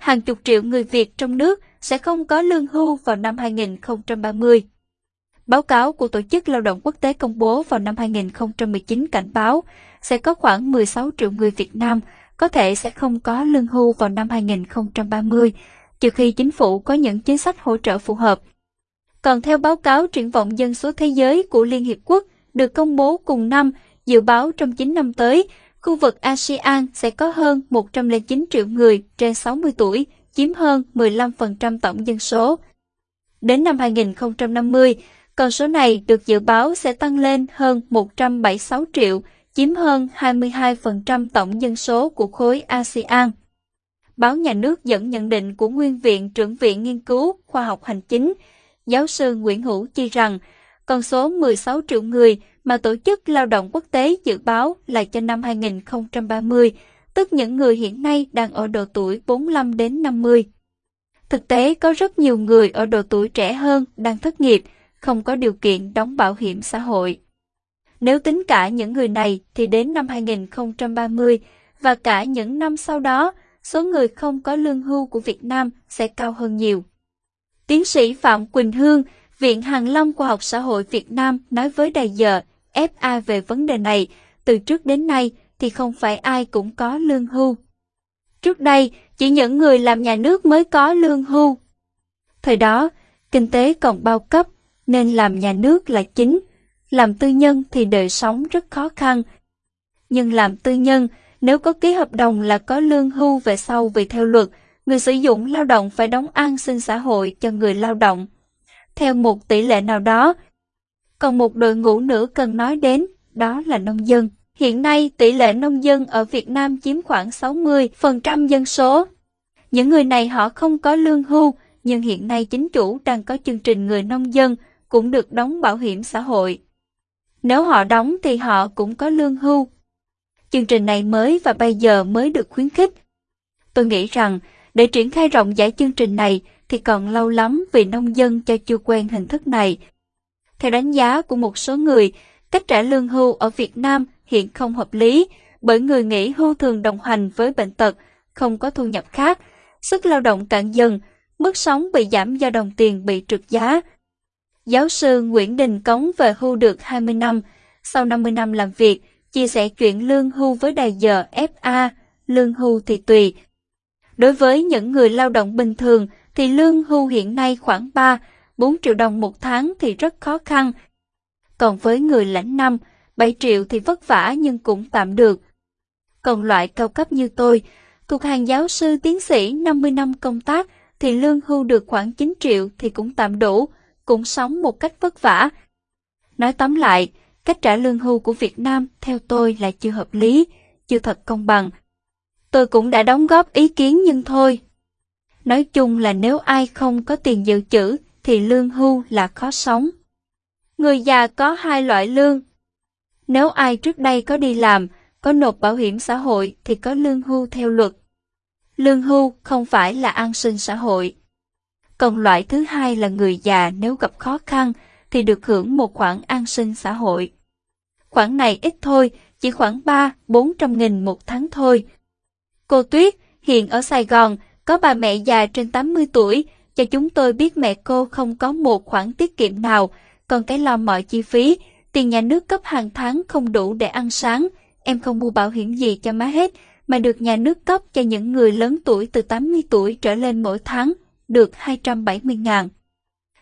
hàng chục triệu người Việt trong nước sẽ không có lương hưu vào năm 2030. Báo cáo của Tổ chức Lao động Quốc tế công bố vào năm 2019 cảnh báo sẽ có khoảng 16 triệu người Việt Nam có thể sẽ không có lương hưu vào năm 2030, trừ khi chính phủ có những chính sách hỗ trợ phù hợp. Còn theo báo cáo triển vọng dân số thế giới của Liên Hiệp Quốc được công bố cùng năm, dự báo trong 9 năm tới, khu vực ASEAN sẽ có hơn 109 triệu người trên 60 tuổi, chiếm hơn 15% tổng dân số. Đến năm 2050, con số này được dự báo sẽ tăng lên hơn 176 triệu, chiếm hơn 22% tổng dân số của khối ASEAN. Báo nhà nước dẫn nhận định của Nguyên viện trưởng viện nghiên cứu khoa học hành chính, giáo sư Nguyễn Hữu Chi rằng con số 16 triệu người mà Tổ chức Lao động Quốc tế dự báo là cho năm 2030, tức những người hiện nay đang ở độ tuổi 45 đến 50. Thực tế có rất nhiều người ở độ tuổi trẻ hơn đang thất nghiệp, không có điều kiện đóng bảo hiểm xã hội. Nếu tính cả những người này thì đến năm 2030 và cả những năm sau đó, số người không có lương hưu của Việt Nam sẽ cao hơn nhiều. Tiến sĩ Phạm Quỳnh Hương, Viện Hàng Long Khoa học Xã hội Việt Nam nói với Đài giờ FA về vấn đề này, từ trước đến nay thì không phải ai cũng có lương hưu. Trước đây, chỉ những người làm nhà nước mới có lương hưu. Thời đó, kinh tế còn bao cấp, nên làm nhà nước là chính, làm tư nhân thì đời sống rất khó khăn. Nhưng làm tư nhân, nếu có ký hợp đồng là có lương hưu về sau vì theo luật, người sử dụng lao động phải đóng an sinh xã hội cho người lao động. Theo một tỷ lệ nào đó, còn một đội ngũ nữa cần nói đến, đó là nông dân. Hiện nay, tỷ lệ nông dân ở Việt Nam chiếm khoảng 60% dân số. Những người này họ không có lương hưu, nhưng hiện nay chính chủ đang có chương trình người nông dân cũng được đóng bảo hiểm xã hội. Nếu họ đóng thì họ cũng có lương hưu. Chương trình này mới và bây giờ mới được khuyến khích. Tôi nghĩ rằng để triển khai rộng rãi chương trình này thì còn lâu lắm vì nông dân cho chưa quen hình thức này. Theo đánh giá của một số người, cách trả lương hưu ở Việt Nam hiện không hợp lý bởi người nghỉ hưu thường đồng hành với bệnh tật, không có thu nhập khác, sức lao động cạn dần, mức sống bị giảm do đồng tiền bị trượt giá. Giáo sư Nguyễn Đình Cống về hưu được 20 năm, sau 50 năm làm việc, chia sẻ chuyện lương hưu với đài giờ FA, lương hưu thì tùy. Đối với những người lao động bình thường thì lương hưu hiện nay khoảng 3, 4 triệu đồng một tháng thì rất khó khăn. Còn với người lãnh năm, 7 triệu thì vất vả nhưng cũng tạm được. Còn loại cao cấp như tôi, thuộc hàng giáo sư tiến sĩ 50 năm công tác thì lương hưu được khoảng 9 triệu thì cũng tạm đủ, cũng sống một cách vất vả. Nói tóm lại, cách trả lương hưu của Việt Nam theo tôi là chưa hợp lý, chưa thật công bằng. Tôi cũng đã đóng góp ý kiến nhưng thôi. Nói chung là nếu ai không có tiền dự trữ thì lương hưu là khó sống. Người già có hai loại lương. Nếu ai trước đây có đi làm, có nộp bảo hiểm xã hội thì có lương hưu theo luật. Lương hưu không phải là an sinh xã hội. Còn loại thứ hai là người già nếu gặp khó khăn thì được hưởng một khoản an sinh xã hội. Khoản này ít thôi, chỉ khoảng 3-400 nghìn một tháng thôi. Cô Tuyết, hiện ở Sài Gòn, có bà mẹ già trên 80 tuổi, cho chúng tôi biết mẹ cô không có một khoản tiết kiệm nào, còn cái lo mọi chi phí, tiền nhà nước cấp hàng tháng không đủ để ăn sáng, em không mua bảo hiểm gì cho má hết, mà được nhà nước cấp cho những người lớn tuổi từ 80 tuổi trở lên mỗi tháng, được 270 ngàn.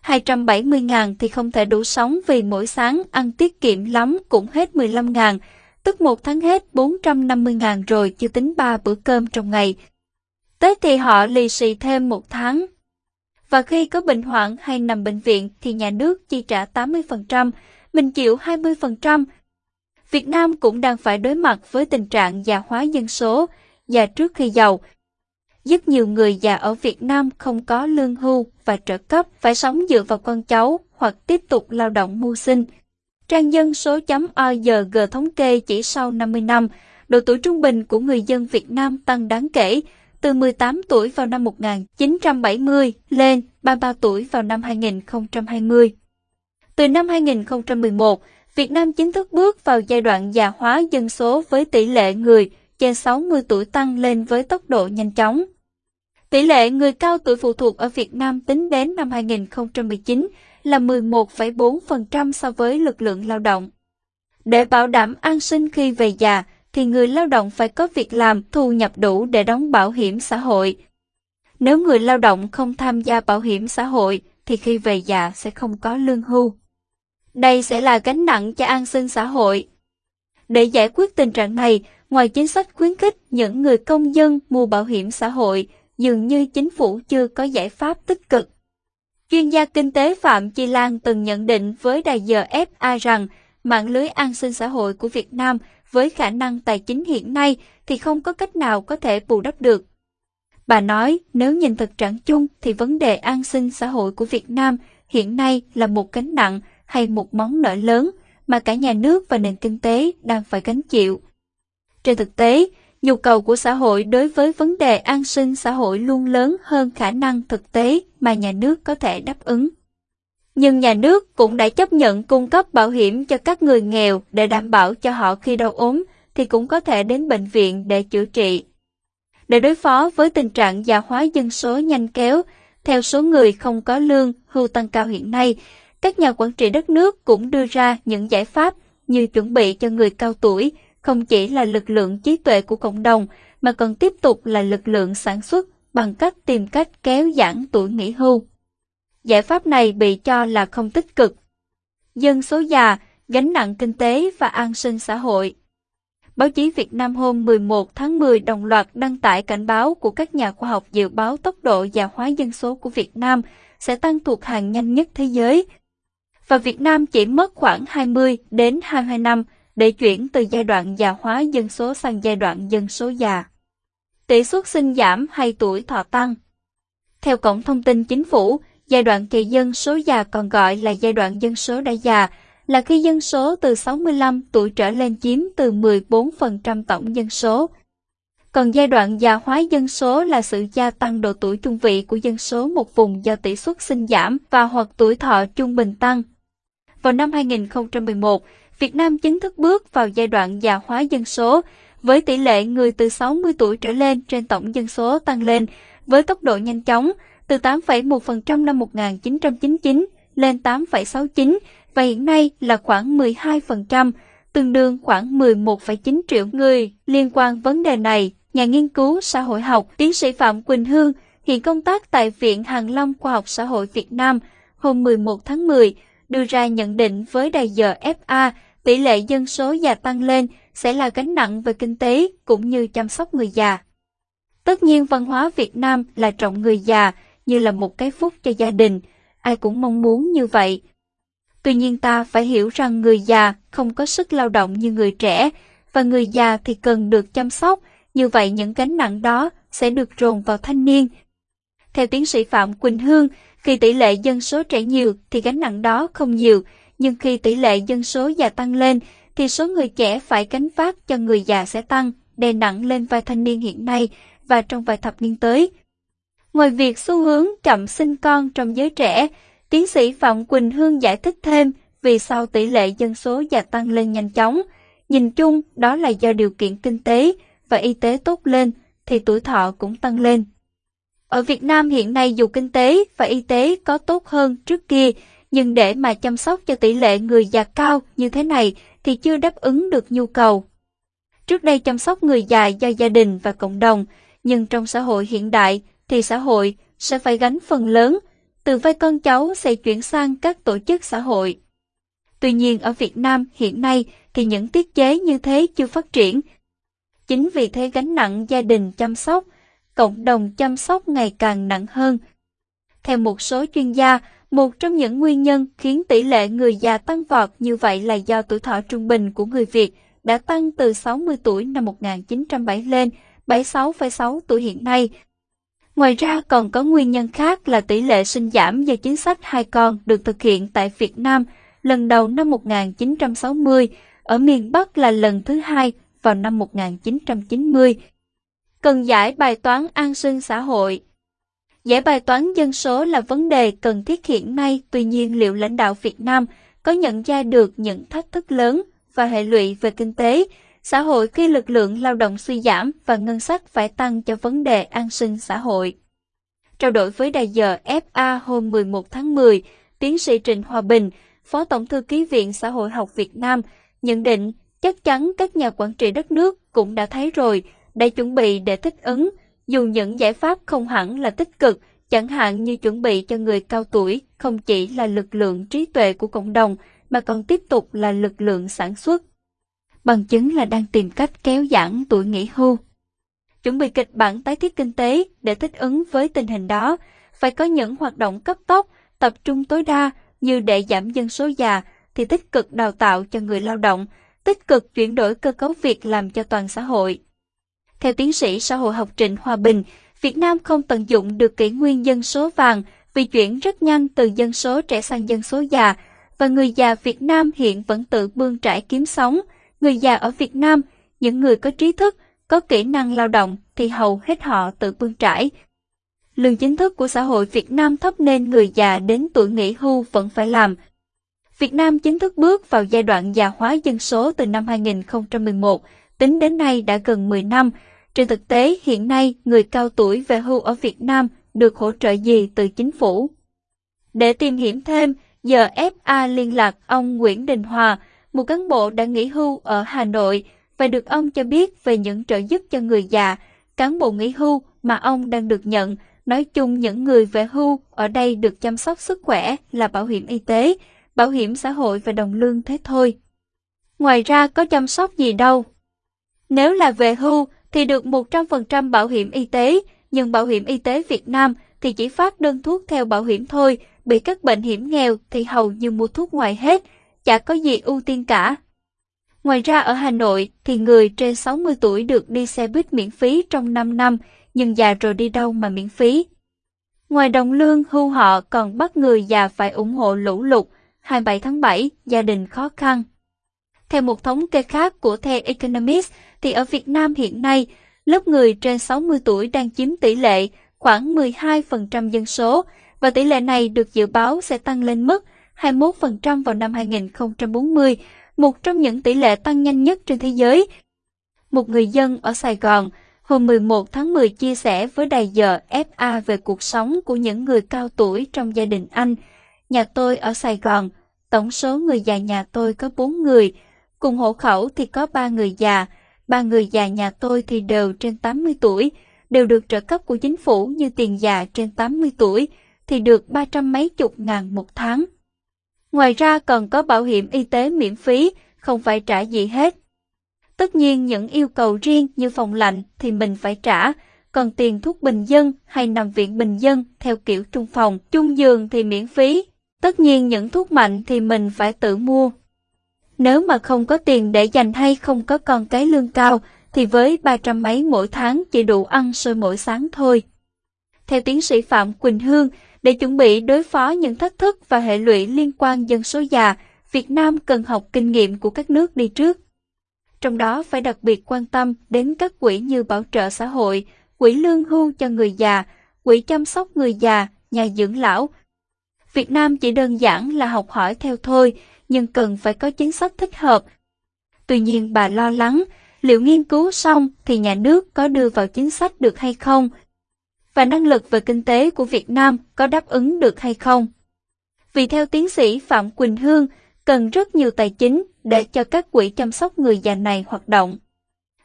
270 ngàn thì không thể đủ sống vì mỗi sáng ăn tiết kiệm lắm cũng hết 15 ngàn, tức một tháng hết 450 ngàn rồi chưa tính ba bữa cơm trong ngày tới thì họ lì xì thêm một tháng. Và khi có bệnh hoạn hay nằm bệnh viện thì nhà nước chi trả 80%, mình chịu 20%. Việt Nam cũng đang phải đối mặt với tình trạng già hóa dân số, già trước khi giàu. Rất nhiều người già ở Việt Nam không có lương hưu và trợ cấp phải sống dựa vào con cháu hoặc tiếp tục lao động mưu sinh. Trang dân số.org thống kê chỉ sau 50 năm, độ tuổi trung bình của người dân Việt Nam tăng đáng kể, từ 18 tuổi vào năm 1970 lên 33 tuổi vào năm 2020. Từ năm 2011, Việt Nam chính thức bước vào giai đoạn già hóa dân số với tỷ lệ người trên 60 tuổi tăng lên với tốc độ nhanh chóng. Tỷ lệ người cao tuổi phụ thuộc ở Việt Nam tính đến năm 2019 là 11,4% so với lực lượng lao động. Để bảo đảm an sinh khi về già, thì người lao động phải có việc làm, thu nhập đủ để đóng bảo hiểm xã hội. Nếu người lao động không tham gia bảo hiểm xã hội, thì khi về già sẽ không có lương hưu. Đây sẽ là gánh nặng cho an sinh xã hội. Để giải quyết tình trạng này, ngoài chính sách khuyến khích những người công dân mua bảo hiểm xã hội, dường như chính phủ chưa có giải pháp tích cực. Chuyên gia kinh tế Phạm Chi Lan từng nhận định với đài giờ FA rằng mạng lưới an sinh xã hội của Việt Nam với khả năng tài chính hiện nay thì không có cách nào có thể bù đắp được. Bà nói nếu nhìn thực trạng chung thì vấn đề an sinh xã hội của Việt Nam hiện nay là một gánh nặng hay một món nợ lớn mà cả nhà nước và nền kinh tế đang phải gánh chịu. Trên thực tế, nhu cầu của xã hội đối với vấn đề an sinh xã hội luôn lớn hơn khả năng thực tế mà nhà nước có thể đáp ứng. Nhưng nhà nước cũng đã chấp nhận cung cấp bảo hiểm cho các người nghèo để đảm bảo cho họ khi đau ốm thì cũng có thể đến bệnh viện để chữa trị. Để đối phó với tình trạng già hóa dân số nhanh kéo, theo số người không có lương hưu tăng cao hiện nay, các nhà quản trị đất nước cũng đưa ra những giải pháp như chuẩn bị cho người cao tuổi không chỉ là lực lượng trí tuệ của cộng đồng mà còn tiếp tục là lực lượng sản xuất bằng cách tìm cách kéo giãn tuổi nghỉ hưu. Giải pháp này bị cho là không tích cực. Dân số già, gánh nặng kinh tế và an sinh xã hội. Báo chí Việt Nam hôm 11 tháng 10 đồng loạt đăng tải cảnh báo của các nhà khoa học dự báo tốc độ già hóa dân số của Việt Nam sẽ tăng thuộc hàng nhanh nhất thế giới. Và Việt Nam chỉ mất khoảng 20 đến 22 năm để chuyển từ giai đoạn già hóa dân số sang giai đoạn dân số già. Tỷ suất sinh giảm hay tuổi thọ tăng. Theo Cổng Thông tin Chính phủ, giai đoạn kỳ dân số già còn gọi là giai đoạn dân số đã già, là khi dân số từ 65 tuổi trở lên chiếm từ 14% tổng dân số. Còn giai đoạn già hóa dân số là sự gia tăng độ tuổi trung vị của dân số một vùng do tỷ suất sinh giảm và hoặc tuổi thọ trung bình tăng. Vào năm 2011, Việt Nam chính thức bước vào giai đoạn già hóa dân số, với tỷ lệ người từ 60 tuổi trở lên trên tổng dân số tăng lên với tốc độ nhanh chóng từ 8,1% năm 1999 lên 8,69 và hiện nay là khoảng 12%, tương đương khoảng 11,9 triệu người. Liên quan vấn đề này, nhà nghiên cứu xã hội học tiến sĩ Phạm Quỳnh Hương hiện công tác tại Viện Hàng Lâm Khoa học Xã hội Việt Nam hôm 11 tháng 10 đưa ra nhận định với đài giờ FA tỷ lệ dân số già tăng lên sẽ là gánh nặng về kinh tế cũng như chăm sóc người già. Tất nhiên văn hóa Việt Nam là trọng người già như là một cái phúc cho gia đình, ai cũng mong muốn như vậy. Tuy nhiên ta phải hiểu rằng người già không có sức lao động như người trẻ, và người già thì cần được chăm sóc, như vậy những gánh nặng đó sẽ được rồn vào thanh niên. Theo tiến sĩ Phạm Quỳnh Hương, khi tỷ lệ dân số trẻ nhiều thì gánh nặng đó không nhiều, nhưng khi tỷ lệ dân số già tăng lên thì số người trẻ phải gánh vác cho người già sẽ tăng, đè nặng lên vai thanh niên hiện nay và trong vài thập niên tới. Ngoài việc xu hướng chậm sinh con trong giới trẻ, tiến sĩ Phạm Quỳnh Hương giải thích thêm vì sao tỷ lệ dân số già tăng lên nhanh chóng. Nhìn chung, đó là do điều kiện kinh tế và y tế tốt lên thì tuổi thọ cũng tăng lên. Ở Việt Nam hiện nay dù kinh tế và y tế có tốt hơn trước kia, nhưng để mà chăm sóc cho tỷ lệ người già cao như thế này thì chưa đáp ứng được nhu cầu. Trước đây chăm sóc người già do gia đình và cộng đồng, nhưng trong xã hội hiện đại thì xã hội sẽ phải gánh phần lớn, từ vai con cháu sẽ chuyển sang các tổ chức xã hội. Tuy nhiên ở Việt Nam hiện nay thì những tiết chế như thế chưa phát triển. Chính vì thế gánh nặng gia đình chăm sóc, cộng đồng chăm sóc ngày càng nặng hơn. Theo một số chuyên gia, một trong những nguyên nhân khiến tỷ lệ người già tăng vọt như vậy là do tuổi thọ trung bình của người Việt đã tăng từ 60 tuổi năm 1970 lên 76,6 tuổi hiện nay. Ngoài ra còn có nguyên nhân khác là tỷ lệ sinh giảm do chính sách hai con được thực hiện tại Việt Nam lần đầu năm 1960, ở miền Bắc là lần thứ hai vào năm 1990. Cần giải bài toán an sinh xã hội Giải bài toán dân số là vấn đề cần thiết hiện nay, tuy nhiên liệu lãnh đạo Việt Nam có nhận ra được những thách thức lớn và hệ lụy về kinh tế, xã hội khi lực lượng lao động suy giảm và ngân sách phải tăng cho vấn đề an sinh xã hội. Trao đổi với đài giờ FA hôm 11 tháng 10, tiến sĩ Trịnh Hòa Bình, Phó Tổng thư ký Viện Xã hội học Việt Nam, nhận định chắc chắn các nhà quản trị đất nước cũng đã thấy rồi, đã chuẩn bị để thích ứng, dù những giải pháp không hẳn là tích cực, chẳng hạn như chuẩn bị cho người cao tuổi không chỉ là lực lượng trí tuệ của cộng đồng mà còn tiếp tục là lực lượng sản xuất. Bằng chứng là đang tìm cách kéo giãn tuổi nghỉ hưu. Chuẩn bị kịch bản tái thiết kinh tế để thích ứng với tình hình đó, phải có những hoạt động cấp tốc, tập trung tối đa như để giảm dân số già thì tích cực đào tạo cho người lao động, tích cực chuyển đổi cơ cấu việc làm cho toàn xã hội. Theo tiến sĩ xã hội học Trịnh Hòa Bình, Việt Nam không tận dụng được kỷ nguyên dân số vàng vì chuyển rất nhanh từ dân số trẻ sang dân số già, và người già Việt Nam hiện vẫn tự bươn trải kiếm sống. Người già ở Việt Nam, những người có trí thức, có kỹ năng lao động thì hầu hết họ tự bươn trải. Lương chính thức của xã hội Việt Nam thấp nên người già đến tuổi nghỉ hưu vẫn phải làm. Việt Nam chính thức bước vào giai đoạn già hóa dân số từ năm 2011, tính đến nay đã gần 10 năm. Trên thực tế, hiện nay người cao tuổi về hưu ở Việt Nam được hỗ trợ gì từ chính phủ? Để tìm hiểu thêm, giờ FA liên lạc ông Nguyễn Đình Hòa, một cán bộ đã nghỉ hưu ở Hà Nội, và được ông cho biết về những trợ giúp cho người già, cán bộ nghỉ hưu mà ông đang được nhận. Nói chung những người về hưu ở đây được chăm sóc sức khỏe là bảo hiểm y tế, bảo hiểm xã hội và đồng lương thế thôi. Ngoài ra có chăm sóc gì đâu. Nếu là về hưu thì được 100% bảo hiểm y tế, nhưng bảo hiểm y tế Việt Nam thì chỉ phát đơn thuốc theo bảo hiểm thôi, bị các bệnh hiểm nghèo thì hầu như mua thuốc ngoài hết, chả có gì ưu tiên cả. Ngoài ra ở Hà Nội thì người trên 60 tuổi được đi xe buýt miễn phí trong 5 năm, nhưng già rồi đi đâu mà miễn phí. Ngoài đồng lương hưu họ còn bắt người già phải ủng hộ lũ lụt, 27 tháng 7, gia đình khó khăn. Theo một thống kê khác của The Economist, thì ở Việt Nam hiện nay, lớp người trên 60 tuổi đang chiếm tỷ lệ khoảng 12% dân số, và tỷ lệ này được dự báo sẽ tăng lên mức 21% vào năm 2040, một trong những tỷ lệ tăng nhanh nhất trên thế giới. Một người dân ở Sài Gòn hôm 11 tháng 10 chia sẻ với đài giờ FA về cuộc sống của những người cao tuổi trong gia đình anh. Nhà tôi ở Sài Gòn, tổng số người già nhà tôi có 4 người, cùng hộ khẩu thì có 3 người già, ba người già nhà tôi thì đều trên 80 tuổi, đều được trợ cấp của chính phủ như tiền già trên 80 tuổi thì được ba trăm mấy chục ngàn một tháng. Ngoài ra còn có bảo hiểm y tế miễn phí, không phải trả gì hết. Tất nhiên những yêu cầu riêng như phòng lạnh thì mình phải trả, còn tiền thuốc bình dân hay nằm viện bình dân theo kiểu trung phòng, chung giường thì miễn phí. Tất nhiên những thuốc mạnh thì mình phải tự mua. Nếu mà không có tiền để dành hay không có con cái lương cao, thì với ba trăm mấy mỗi tháng chỉ đủ ăn sôi mỗi sáng thôi. Theo tiến sĩ Phạm Quỳnh Hương, để chuẩn bị đối phó những thách thức và hệ lụy liên quan dân số già, Việt Nam cần học kinh nghiệm của các nước đi trước. Trong đó phải đặc biệt quan tâm đến các quỹ như bảo trợ xã hội, quỹ lương hưu cho người già, quỹ chăm sóc người già, nhà dưỡng lão. Việt Nam chỉ đơn giản là học hỏi theo thôi, nhưng cần phải có chính sách thích hợp. Tuy nhiên bà lo lắng, liệu nghiên cứu xong thì nhà nước có đưa vào chính sách được hay không, và năng lực về kinh tế của Việt Nam có đáp ứng được hay không. Vì theo tiến sĩ Phạm Quỳnh Hương, cần rất nhiều tài chính để cho các quỹ chăm sóc người già này hoạt động.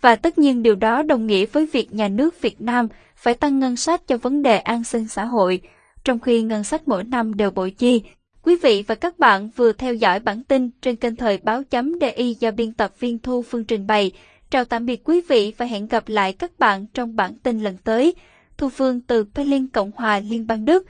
Và tất nhiên điều đó đồng nghĩa với việc nhà nước Việt Nam phải tăng ngân sách cho vấn đề an sinh xã hội, trong khi ngân sách mỗi năm đều bội chi. Quý vị và các bạn vừa theo dõi bản tin trên kênh thời báo chấm DI do biên tập viên Thu Phương trình bày. Chào tạm biệt quý vị và hẹn gặp lại các bạn trong bản tin lần tới. Thu Phương từ Berlin, Cộng hòa Liên bang Đức.